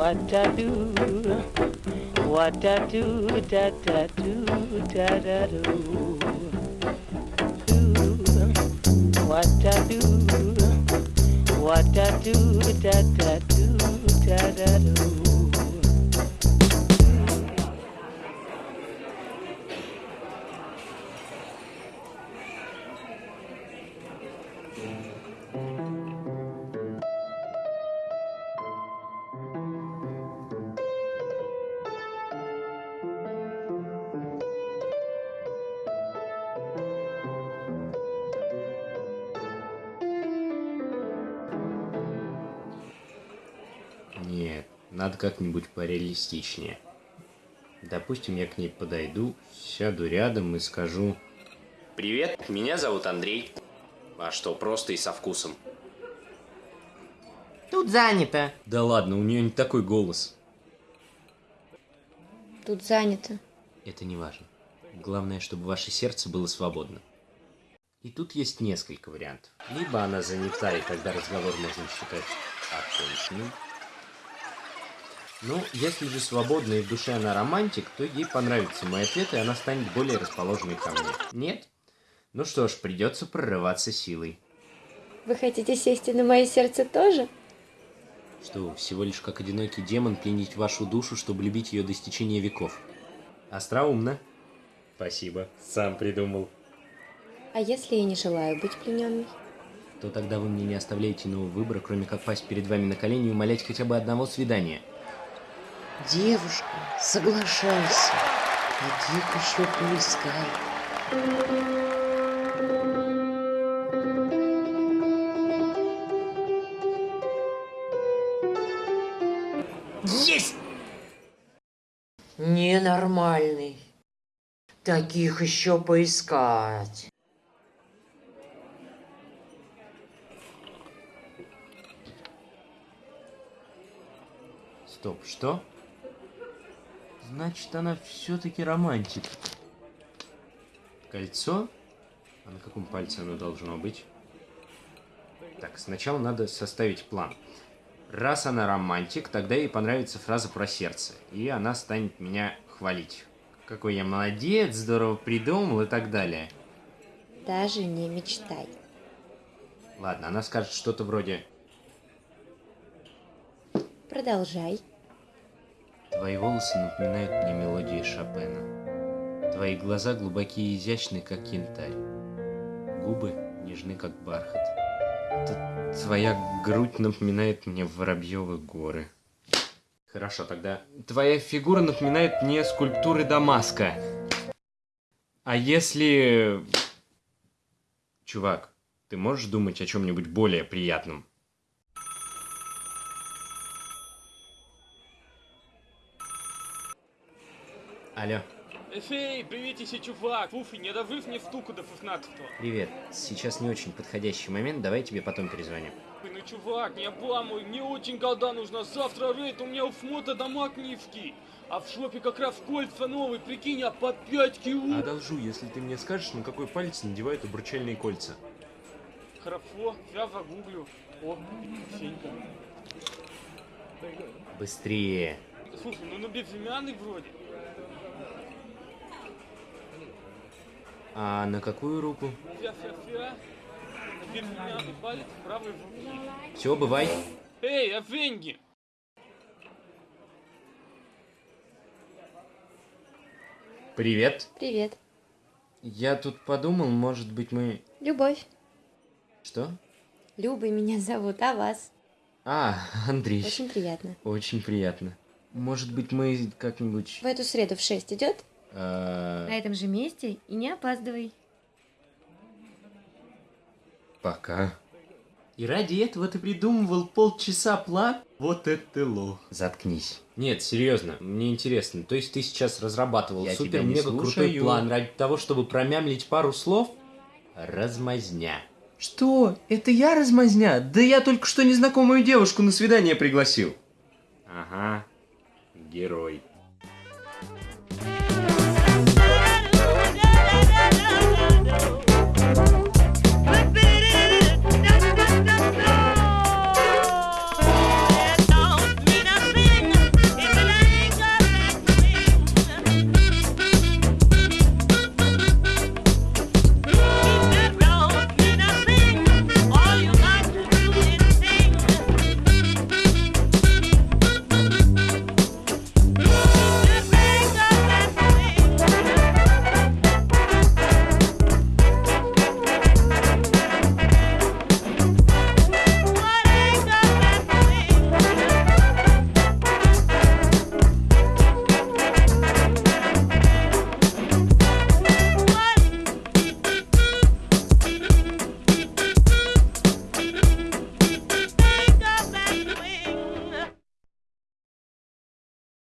what I do, what I do, da da do, da da do. Do what I do, what I do, da da do, da da do. Надо как-нибудь пореалистичнее. Допустим, я к ней подойду, сяду рядом и скажу... Привет, меня зовут Андрей. А что, просто и со вкусом? Тут занято. Да ладно, у нее не такой голос. Тут занято. Это не важно. Главное, чтобы ваше сердце было свободно. И тут есть несколько вариантов. Либо она занята, и тогда разговор можно считать оконченным. Ну, если же свободна и в душе она романтик, то ей понравится мой ответ, и она станет более расположенной ко мне. Нет? Ну что ж, придется прорываться силой. Вы хотите сесть и на мое сердце тоже? Что, вы, всего лишь как одинокий демон пленить вашу душу, чтобы любить ее до истечения веков. Остроумно. Спасибо, сам придумал. А если я не желаю быть плененной? То тогда вы мне не оставляете иного выбора, кроме как пасть перед вами на колени и умолять хотя бы одного свидания. Девушка, соглашайся. Таких еще поискай. Есть! Ненормальный. Таких еще поискать. Стоп, что? Значит, она все-таки романтик. Кольцо? А на каком пальце оно должно быть? Так, сначала надо составить план. Раз она романтик, тогда ей понравится фраза про сердце, и она станет меня хвалить. Какой я молодец, здорово придумал и так далее. Даже не мечтай. Ладно, она скажет что-то вроде Продолжай. Твои волосы напоминают мне мелодии Шопена. Твои глаза глубокие и изящны, как янтарь. Губы нежны, как бархат. Твоя грудь напоминает мне Воробьевы горы. Хорошо, тогда... Твоя фигура напоминает мне скульптуры Дамаска. А если... Чувак, ты можешь думать о чем-нибудь более приятном? Алло. Эй, приветище, чувак! Слушай, не дожив мне стуку до 16 Привет. Сейчас не очень подходящий момент, давай тебе потом перезвоню. Ой, ну чувак, не обламывай, мне очень голда нужна. Завтра рейд, у меня у ФМОТа дома книжки. А в шопе как раз кольца новые, прикинь, а по 5 кило. Одолжу, если ты мне скажешь, на какой палец надевают обручальные кольца. Хорошо, я загуглю. О, Сенька. Быстрее. Слушай, ну на безымянный вроде. А на какую руку? Все, бывай. Эй, а деньги? Привет. Привет. Я тут подумал, может быть мы... Любовь. Что? Люба меня зовут, а вас? А, Андрей. Очень приятно. Очень приятно. Может быть мы как-нибудь... В эту среду в 6 идет? э, На этом же месте и не опаздывай. Пока. И ради этого ты придумывал полчаса план? Вот это лох. Заткнись. Нет, серьезно, мне интересно. То есть ты сейчас разрабатывал Я тебя супер не мега крутой слушаю. план ради того, чтобы промямлить пару слов? Размазня. Что? Это я размазня? Да я только что незнакомую девушку на свидание пригласил. Ага. Герой.